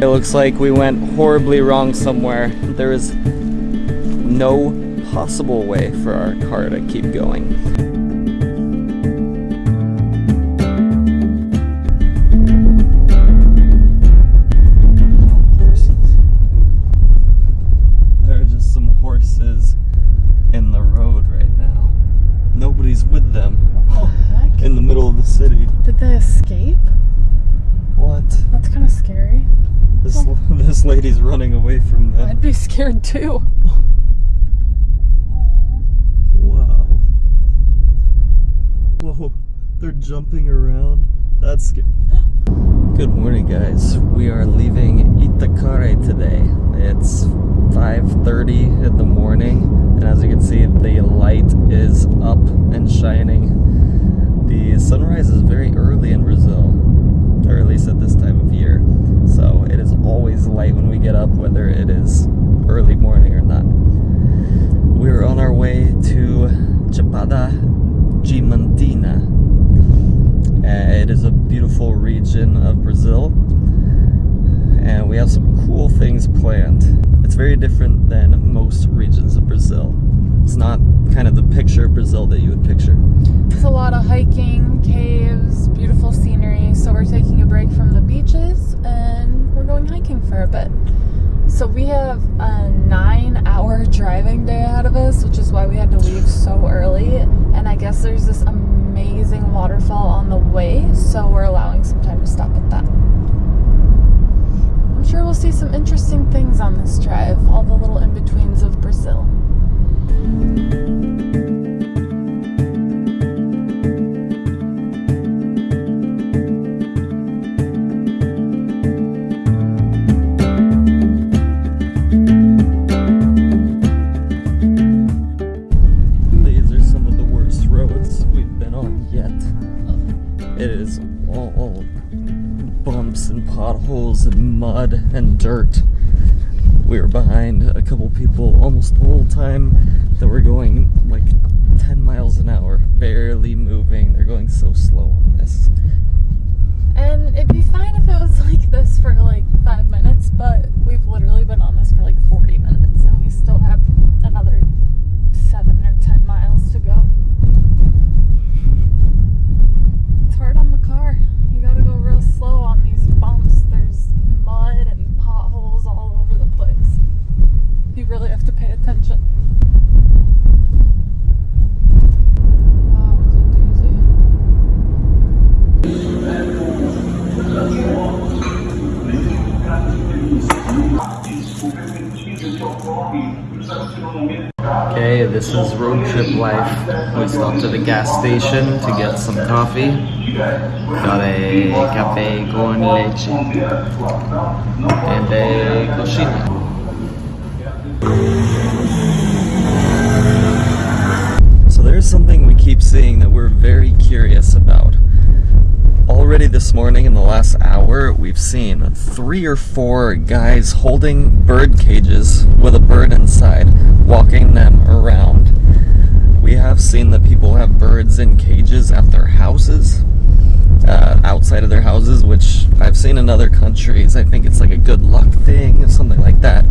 It looks like we went horribly wrong somewhere. There is no possible way for our car to keep going. This lady's running away from them. I'd be scared too. Wow. Whoa, they're jumping around. That's scary. Good morning, guys. We are leaving Itacaré today. It's 5.30 in the morning, and as you can see, the light is up and shining. The sunrise is very early in Brazil, or at least at this time of year. So it is always light when we get up, whether it is early morning or not. We're on our way to Chapada Diamantina. It is a beautiful region of Brazil, and we have some cool things planned. It's very different than most regions of Brazil. It's not kind of the picture of Brazil that you would picture. It's a lot of hiking, caves, beautiful scenery. So we're taking a break from the beaches and we're going hiking for a bit. So we have a nine hour driving day ahead of us, which is why we had to leave so early. And I guess there's this amazing waterfall on the and dirt. We were behind a couple people almost the whole time that were going like 10 miles an hour, barely moving. They're going so slow on this. And it'd be fine if it was like this for like five minutes, but we've literally been on this for like 40 minutes and we still have another seven or 10 miles to go. It's hard on the car. You gotta go real slow on these bumps. There's mud this is road trip life. We stopped at a gas station to get some coffee. Got a cafe con leche and a coxinha. So there's something we keep seeing that we're very curious about. Already this morning, in the last hour, we've seen three or four guys holding bird cages with a bird inside, walking them around. We have seen that people have birds in cages at their houses, uh, outside of their houses, which I've seen in other countries. I think it's like a good luck thing, or something like that.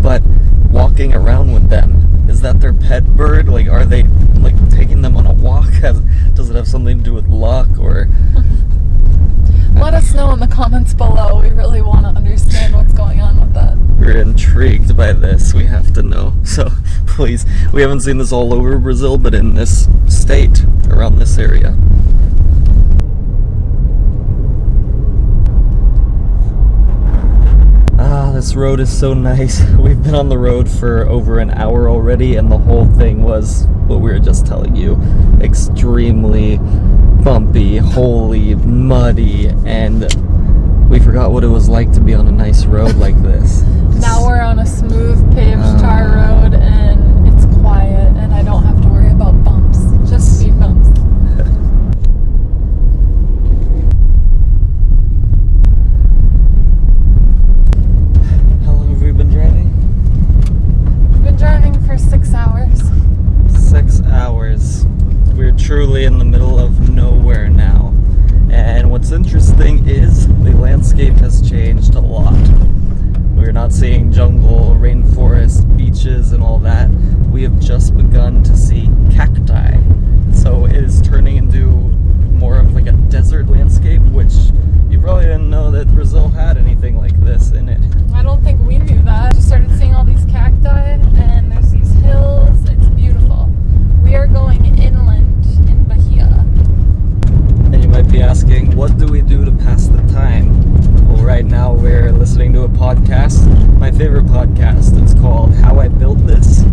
But walking around with them, is that their pet bird? Like, are they like taking them on a walk? Has, does it have something to do with luck or? Let us know in the comments below. We really want to understand what's going on with that. We're intrigued by this. We have to know. So please, we haven't seen this all over Brazil, but in this state, around this area. This road is so nice. We've been on the road for over an hour already, and the whole thing was what we were just telling you extremely bumpy, holy, muddy, and we forgot what it was like to be on a nice road like this. Now we're on a smooth paved Uh. tar road and it's quiet and I don't have to worry about bumps. Just speed bumps. How long have we been driving? We've been driving for six hours. Six hours. We're truly in the middle of nowhere now. And what's interesting is the landscape has changed a lot. jungle, rainforest, beaches, and all that, we have just begun to see cacti. So it is turning into more of like a desert landscape, which you probably didn't know that Brazil anything like this in it. I don't think we knew that. I Just started seeing all these cacti, and there's these hills. It's beautiful. We are going inland in Bahia. And you might be asking, what do we do to pass the time? Well, right now we're listening to a podcast, my favorite podcast. It's called How I Built This,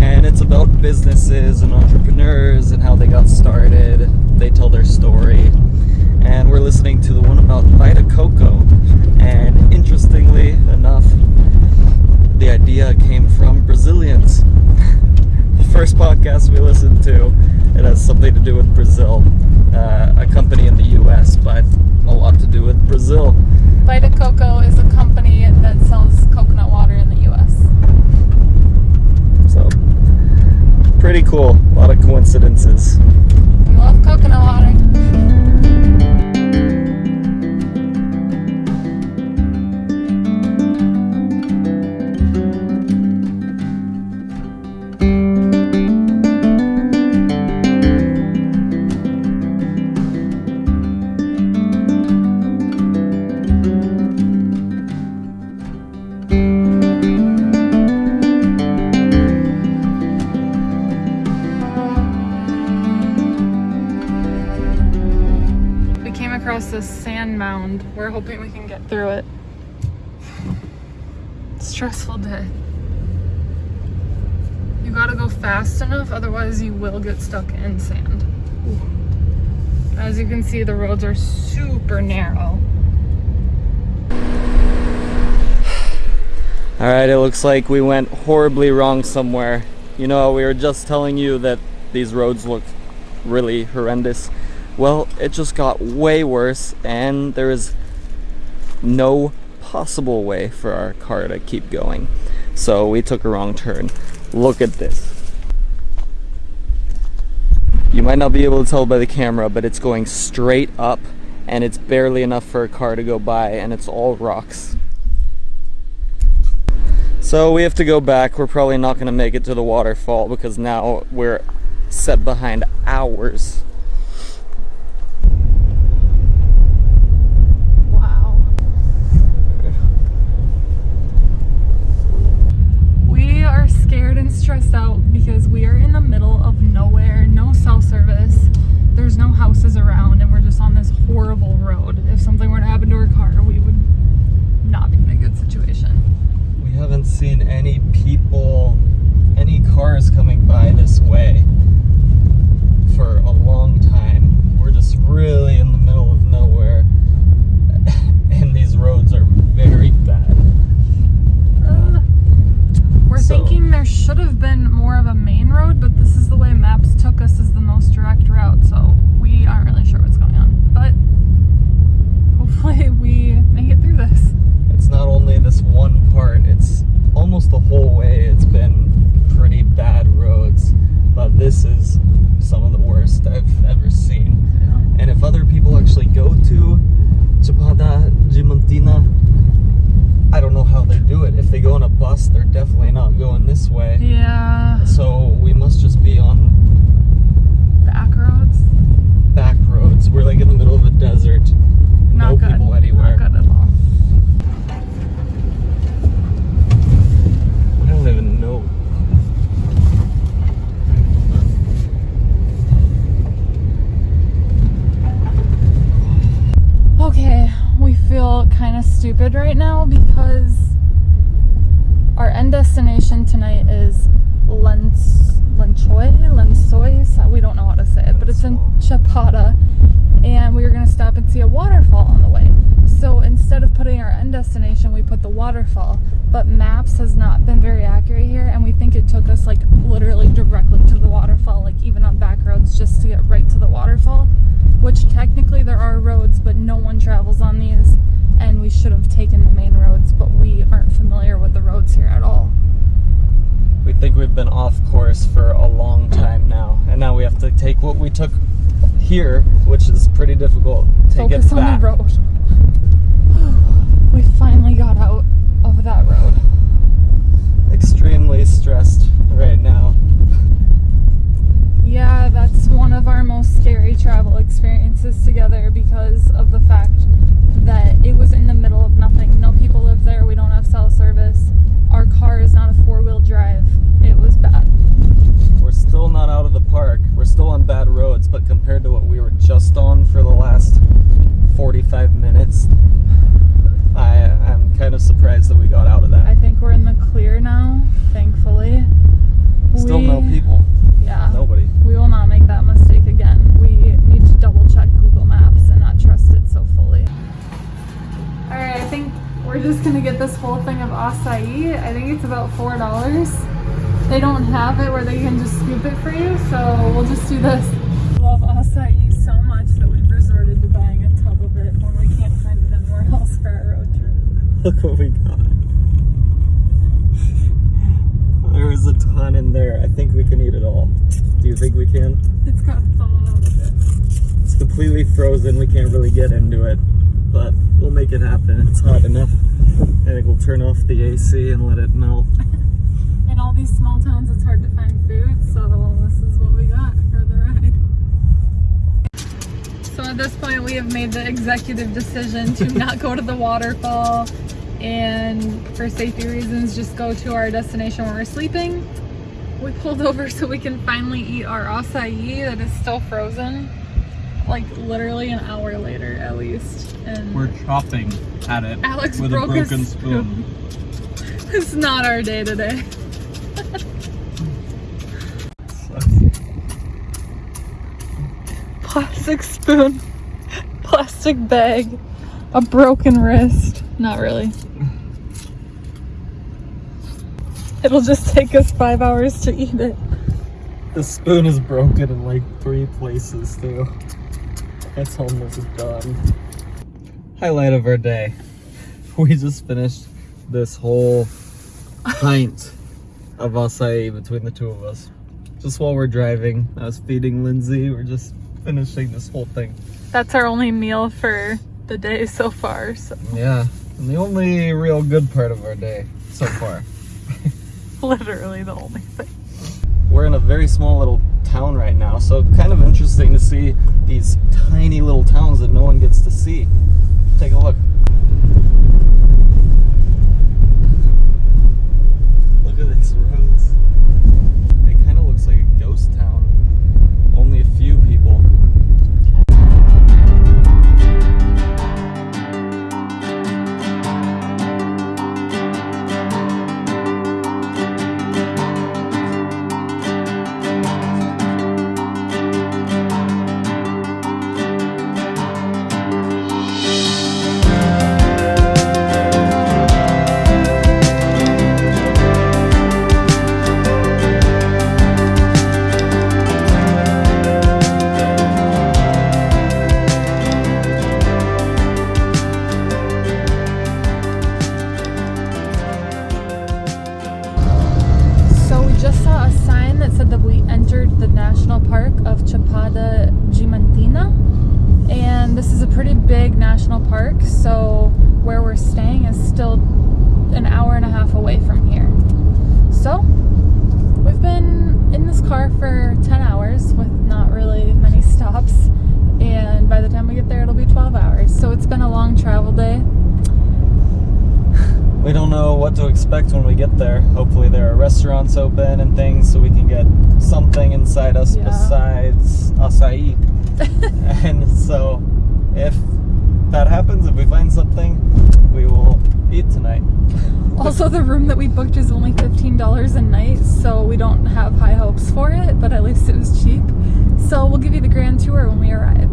and it's about businesses and entrepreneurs and how they got started. They tell their story. And we're listening to the one about Vita Coco. Enough, the idea came from Brazilians. the first podcast we listened to, it has something to do with Brazil, uh, a company in the U.S., but a lot to do with Brazil. Vita Coco is a company that sells coconut water in the U.S. So, pretty cool. A lot of coincidences. We love coconut water. Mound. We're hoping we can get through it. Stressful day. You gotta go fast enough, otherwise, you will get stuck in sand. As you can see, the roads are super narrow. All right, it looks like we went horribly wrong somewhere. You know, we were just telling you that these roads look really horrendous. Well, it just got way worse, and there is no possible way for our car to keep going. So we took a wrong turn. Look at this. You might not be able to tell by the camera, but it's going straight up, and it's barely enough for a car to go by, and it's all rocks. So we have to go back. We're probably not going to make it to the waterfall because now we're set behind hours. Wow. We are scared and stressed out because we are in the middle of nowhere, no cell service. There's no houses around, and we're just on this horrible road. If something were to happen to our car, we would not be in a good situation. We haven't seen any people, any cars coming by this way for a long time. We're just really in the middle of nowhere, and these roads are very bad. Uh, we're So- thinking there should have been more of a main road, but this is the way maps took us as the most direct route, so we aren't really sure what's going on. But hopefully we make it through this. It's not only this one part, it's almost the whole way it's been pretty bad roads, but this is some of the worst I've ever seen. And if other people actually go to Chapada Diamantina, I don't know how they do it. If they go on a bus, they're definitely not going this way. Yeah, So we must just be on back roads. back roads. We're like in the middle of a desert. Not no good. people anywhere. Not good at all. I don't even know. Okay, we feel kind of stupid right now because our end destination tonight is Lens Lenchoy, Lensoy. We don't know how to say it, but it's in Chapada, and we were gonna stop and see a waterfall on the way. So instead of putting our end destination, we put the waterfall. But maps has not been very accurate here, and we think it took us like literally directly to the waterfall, like even on back roads, just to get right to the waterfall which technically there are roads, but no one travels on these, and we should have taken the main roads, but we aren't familiar with the roads here at all. We think we've been off course for a long time now, and now we have to take what we took here, which is pretty difficult, take Focus back. on the road. we finally got out of that road. Extremely stressed right now. Yeah, that's one of our most scary travel experiences together because of the fact that it was in the middle of nothing. No people live there. We don't have cell service. Our car is not a four-wheel drive. It was bad. We're still not out of the park. We're still on bad roads, but compared to what we were just on for the last 45 minutes, I am kind of surprised that we got out of think it's about four dollars. They don't have it where they can just scoop it for you, so we'll just do this. Love acai so much that we've resorted to buying a tub of it when we can't find it anywhere else for our road trip. Look what we got. There is a ton in there. I think we can eat it all. Do you think we can? It's got some of it. It's completely frozen. We can't really get into it, but we'll make it happen. It's hot enough. I think we'll turn off the AC and let it melt. In all these small towns, it's hard to find food, so this is what we got for the ride. So at this point, we have made the executive decision to not go to the waterfall and for safety reasons, just go to our destination where we're sleeping. We pulled over so we can finally eat our acai that is still frozen, like literally an hour later at least. And We're chopping at it Alex with broke a broken his spoon. it's not our day today. Plastic spoon, plastic bag, a broken wrist. Not really. It'll just take us five hours to eat it. The spoon is broken in like three places too. It's almost done. Highlight of our day. We just finished this whole pint of acai between the two of us. Just while we're driving, I was feeding Lindsay. We're just finishing this whole thing. That's our only meal for the day so far. So Yeah, and the only real good part of our day so far. literally the only thing. We're in a very small little town right now, so kind of interesting to see these tiny little towns that no one gets to see. Take a look. Don't know what to expect when we get there. Hopefully, there are restaurants open and things so we can get something inside us Yeah. besides acai. and so, if that happens, if we find something, we will eat tonight. Also, the room that we booked is only $15 a night, so we don't have high hopes for it, but at least it was cheap. So we'll give you the grand tour when we arrive.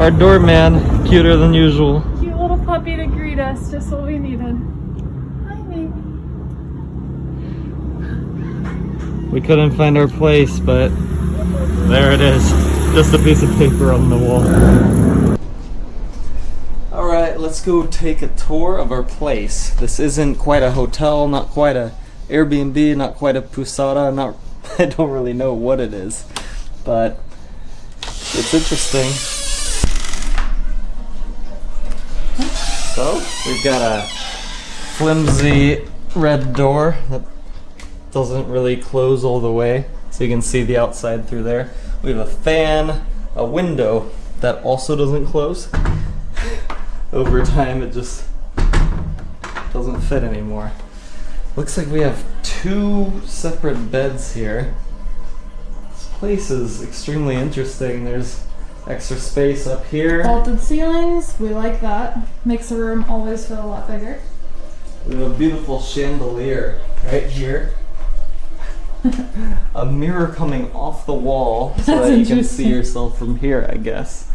our doorman, cuter than usual. Cute little puppy to greet us, just what we needed. Hi, baby. We couldn't find our place, but there it is. Just a piece of paper on the wall. All right, let's go take a tour of our place. This isn't quite a hotel, not quite a Airbnb, not quite a Pousada, not I don't really know what it is, but it's interesting. So, we've got a flimsy red door that doesn't really close all the way, so you can see the outside through there. We have a fan, a window that also doesn't close. Over time, it just doesn't fit anymore. Looks like we have two separate beds here. This place is extremely interesting. There's extra space up here. Vaulted ceilings, we like that. Makes the room always feel a lot bigger. We have a beautiful chandelier right here. a mirror coming off the wall so That's that you can see yourself from here, I guess.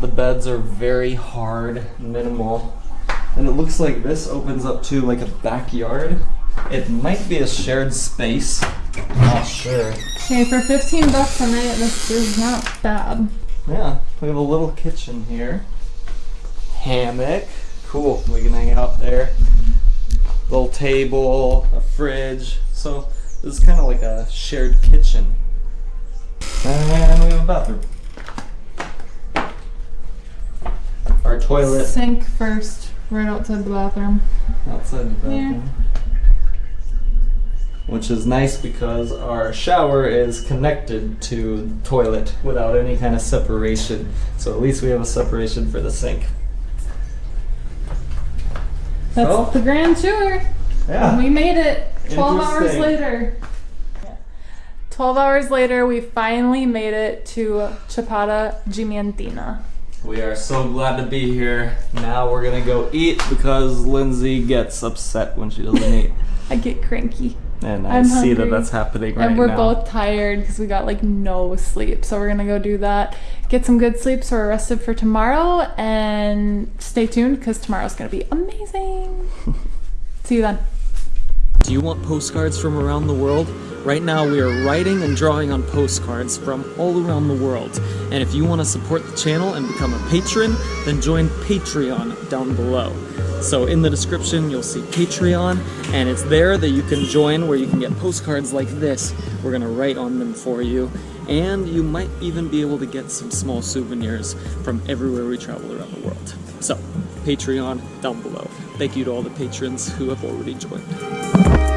The beds are very hard, minimal. And it looks like this opens up to like a backyard. It might be a shared space. Not sure. Okay, for 15 bucks a night, this is not bad. Yeah, we have a little kitchen here. Hammock. Cool. We can hang out there. Little table, a fridge. So this is kind of like a shared kitchen. And we have a bathroom. Our toilet Sink first, right outside the bathroom. outside the Yeah. Which is nice because our shower is connected to the toilet without any kind of separation. So at least we have a separation for the sink. That's So? the grand tour. Yeah. We made it 12 hours later. 12 hours later, we finally made it to Chapada Diamantina. We are so glad to be here. Now we're gonna go eat because Lindsay gets upset when she doesn't eat. I get cranky. And I I'm see that that's happening right now. and we're now. both tired because we got like no sleep. So we're gonna go do that, get some good sleep so we're rested for tomorrow, and stay tuned because tomorrow's gonna be amazing. See you then. Do you want postcards from around the world? Right now, we are writing and drawing on postcards from all around the world. And if you want to support the channel and become a patron, then join Patreon down below. So, in the description, you'll see Patreon, and it's there that you can join where you can get postcards like this. We're going to write on them for you. And you might even be able to get some small souvenirs from everywhere we travel around the world. So, Patreon down below. Thank you to all the patrons who have already joined.